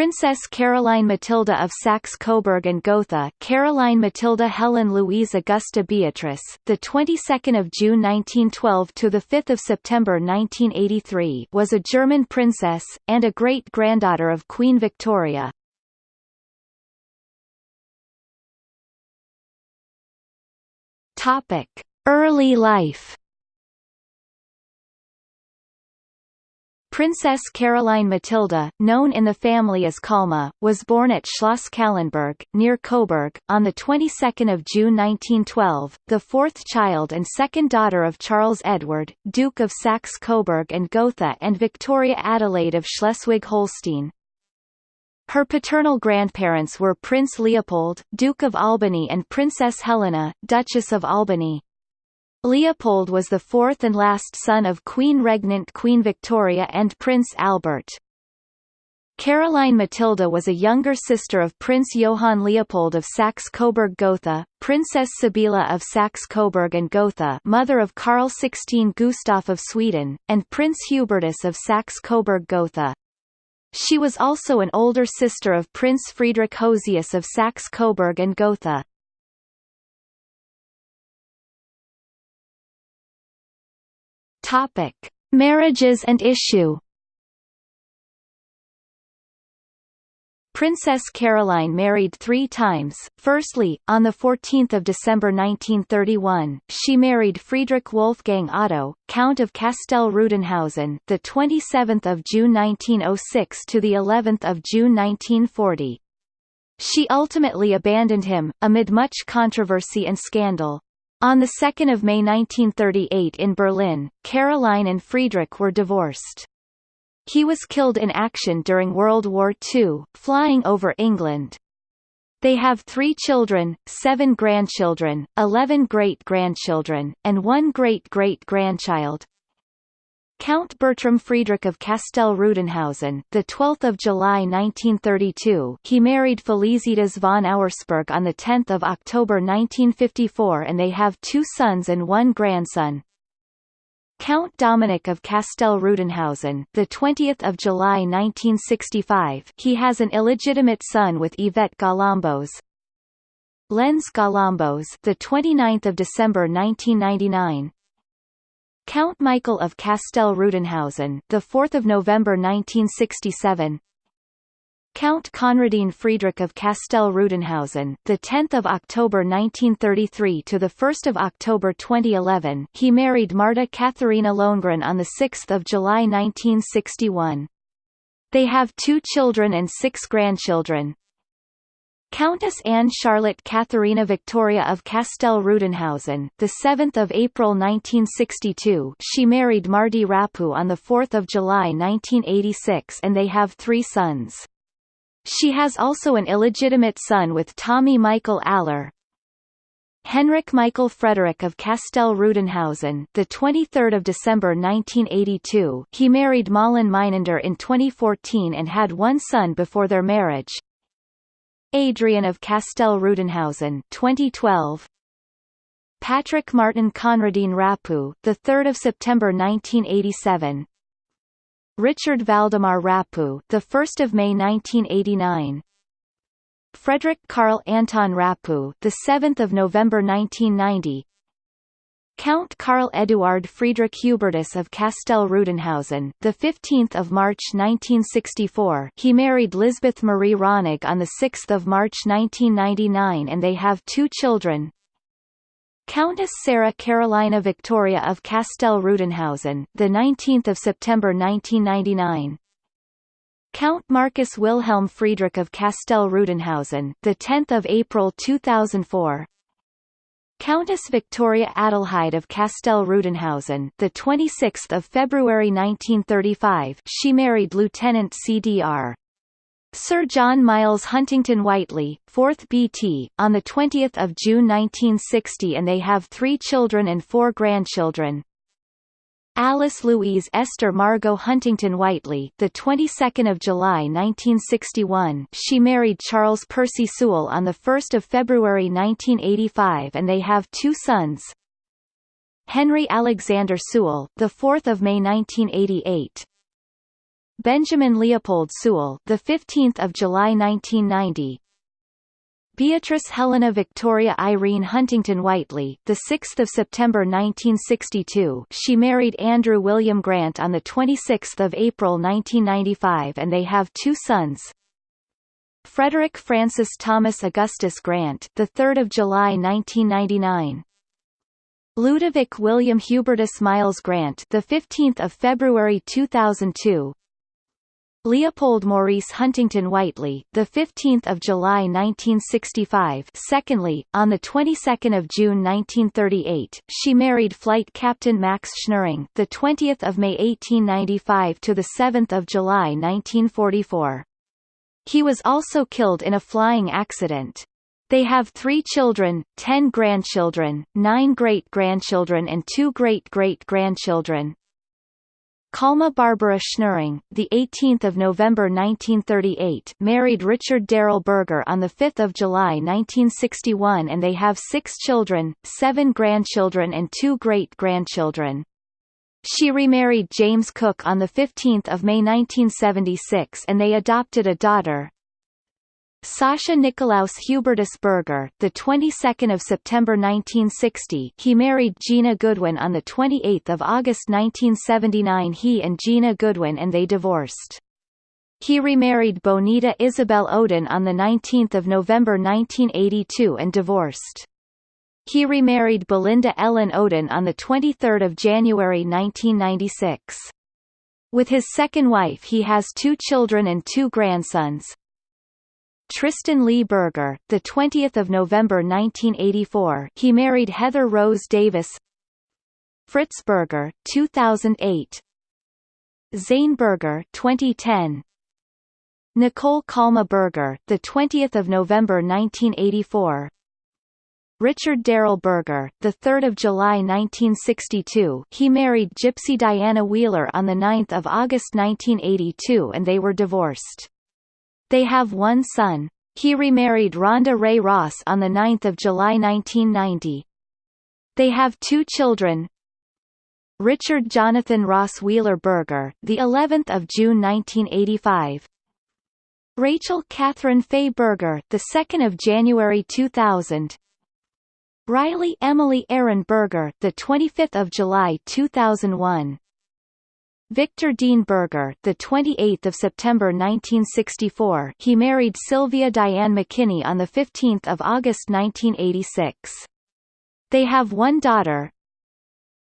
Princess Caroline Matilda of Saxe-Coburg and Gotha, Caroline Matilda Helen Louise Augusta Beatrice, the 22nd of June 1912 to the 5th of September 1983, was a German princess and a great-granddaughter of Queen Victoria. Topic: Early life. Princess Caroline Matilda, known in the family as Calma, was born at Schloss Callenberg, near Coburg, on the 22nd of June 1912, the fourth child and second daughter of Charles Edward, Duke of Saxe-Coburg and Gotha and Victoria Adelaide of Schleswig-Holstein. Her paternal grandparents were Prince Leopold, Duke of Albany and Princess Helena, Duchess of Albany. Leopold was the fourth and last son of Queen Regnant Queen Victoria and Prince Albert. Caroline Matilda was a younger sister of Prince Johann Leopold of Saxe-Coburg-Gotha, Princess Sibylla of Saxe-Coburg and Gotha mother of Karl XVI Gustaf of Sweden, and Prince Hubertus of Saxe-Coburg-Gotha. She was also an older sister of Prince Friedrich Josias of Saxe-Coburg and Gotha. Topic: Marriages and issue. Princess Caroline married three times. Firstly, on 14 December 1931, she married Friedrich Wolfgang Otto, Count of Castell-Rüdenhausen, the 27th of June 1906 to the 11th of June 1940. She ultimately abandoned him, amid much controversy and scandal. On 2 May 1938 in Berlin, Caroline and Friedrich were divorced. He was killed in action during World War II, flying over England. They have three children, seven grandchildren, eleven great-grandchildren, and one great-great-grandchild. Count Bertram Friedrich of Castell-Rüdenhausen, the 12th of July 1932, he married Felicitas von Auersperg on the 10th of October 1954 and they have two sons and one grandson. Count Dominic of Castell-Rüdenhausen, the 20th of July 1965, he has an illegitimate son with Yvette Galambos. Lenz Galambos, the 29th of December 1999, Count Michael of Castell-Rüdenhausen, the 4th of November 1967. Count Conradin Friedrich of Castell-Rüdenhausen, the 10th of October 1933 to the 1st of October 2011. He married Marta Katharina Lohengrin on the 6th of July 1961. They have two children and six grandchildren. Countess Anne Charlotte Katharina Victoria of Castell-Rüdenhausen, the 7th of April 1962, she married Marty Rapu on the 4th of July 1986 and they have three sons. She has also an illegitimate son with Tommy Michael Aller. Henrik Michael Frederick of Castell-Rüdenhausen, the 23rd of December 1982, he married Malin Meinander in 2014 and had one son before their marriage. Adrian of Castell-Rüdenhausen 2012 Patrick Martin Conradin Rapu the 3rd of September 1987 Richard Valdemar Rapu the 1st of May 1989 Frederick Karl Anton Rapu the 7th of November 1990 Count Karl Eduard Friedrich Hubertus of Castell-Rüdenhausen, the 15th of March 1964. He married Lisbeth Marie Ronig on the 6th of March 1999 and they have two children. Countess Sarah Carolina Victoria of Castell-Rüdenhausen, the 19th of September 1999. Count Marcus Wilhelm Friedrich of Castell-Rüdenhausen, the 10th of April 2004. Countess Victoria Adelheid of Castell-Rüdenhausen, the 26th of February 1935, she married Lieutenant CDR. Sir John Miles Huntington Whiteley, 4th BT, on the 20th of June 1960 and they have three children and four grandchildren. Alice Louise Esther Margot Huntington Whiteley, the 22nd of July 1961. She married Charles Percy Sewell on the 1st of February 1985 and they have two sons. Henry Alexander Sewell, the 4th of May 1988. Benjamin Leopold Sewell, the 15th of July 1990. Beatrice Helena Victoria Irene Huntington Whiteley, the 6th of September 1962. She married Andrew William Grant on the 26th of April 1995 and they have two sons. Frederick Francis Thomas Augustus Grant, the 3rd of July 1999. Ludovic William Hubertus Miles Grant, the 15th of February 2002. Leopold Maurice Huntington Whiteley, the 15th of July 1965. Secondly, on the 22nd of June 1938, she married Flight Captain Max Schnirring, the 20th of May 1895 to the 7th of July 1944. He was also killed in a flying accident. They have three children, ten grandchildren, nine great-grandchildren and two great-great-grandchildren. Calma Barbara Schnirring, the 18th of November 1938, married Richard Darrell Berger on the 5th of July 1961 and they have six children, seven grandchildren and two great-grandchildren. She remarried James Cook on the 15th of May 1976 and they adopted a daughter, Sasha Nikolaus Hubertus Berger, the 22nd of September 1960, he married Gina Goodwin on the 28th of August 1979. He and Gina Goodwin and they divorced. He remarried Bonita Isabel Odin on the 19th of November 1982 and divorced. He remarried Belinda Ellen Odin on the 23rd of January 1996. With his second wife he has two children and two grandsons, Tristan Lee Berger, the 20th of November 1984. He married Heather Rose Davis. Fritz Berger, 2008. Zane Berger, 2010. Nicole Calma Berger, the 20th of November 1984. Richard Darrell Berger, the 3rd of July 1962. He married Gypsy Diana Wheeler on the 9th of August 1982 and they were divorced. They have one son. He remarried Rhonda Ray Ross on 9 July 1990. They have two children, Richard Jonathan Ross Wheeler Berger, the 11th of June 1985. Rachel Catherine Fay Berger, the 2nd of January 2000. Riley Emily Aaron Berger, the 25th of July 2001. Victor Dean Berger, the 28th of September 1964, he married Sylvia Diane McKinney on the 15th of August 1986. They have one daughter,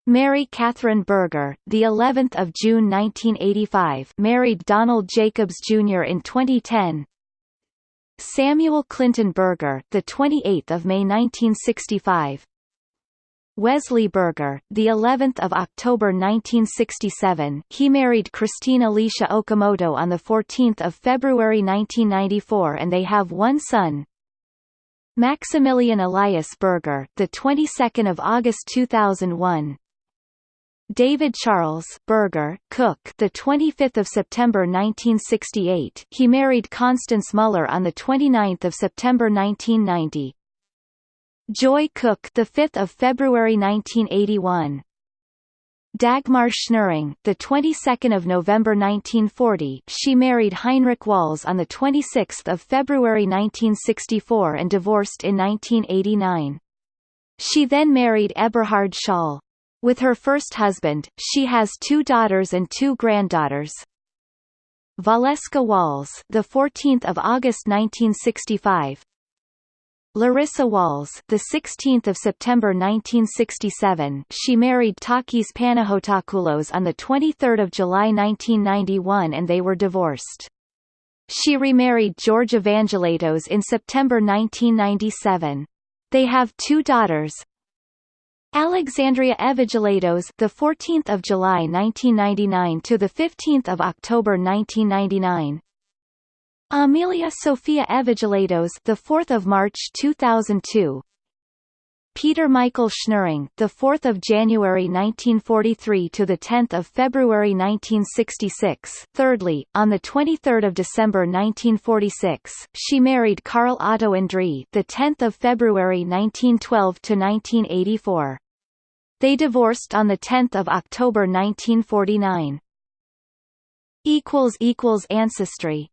Mary Catherine Berger, the 11th of June 1985, married Donald Jacobs Jr. in 2010. Samuel Clinton Berger, the 28th of May 1965, Wesley Berger, the 11th of October 1967, he married Christine Alicia Okamoto on the 14th of February 1994 and they have one son. Maximilian Elias Berger, the 22nd of August 2001. David Charles Berger Cook, the 25th of September 1968, he married Constance Muller on the 29th of September 1990. Joy Cook, the 5th of February 1981. Dagmar Schnirring, the 22nd of November 1940, she married Heinrich Walz on the 26th of February 1964 and divorced in 1989. She then married Eberhard Schall. With her first husband, she has two daughters and two granddaughters. Valeska Walz, the 14th of August 1965, Larissa Walz, the 16th of September 1967, she married Takis Panahotopoulos on the 23rd of July 1991 and they were divorced. She remarried George Evangelatos in September 1997. They have two daughters. Alexandria Evangelatos, the 14th of July 1999 to the 15th of October 1999. Amelia Sophia Evangelatos, the 4th of March 2002. Peter Michael Schnirring, the 4th of January 1943 to the 10th of February 1966. Thirdly, on the 23rd of December 1946, she married Carl Otto André, the 10th of February 1912 to 1984. They divorced on the 10th of October 1949. equals equals ancestry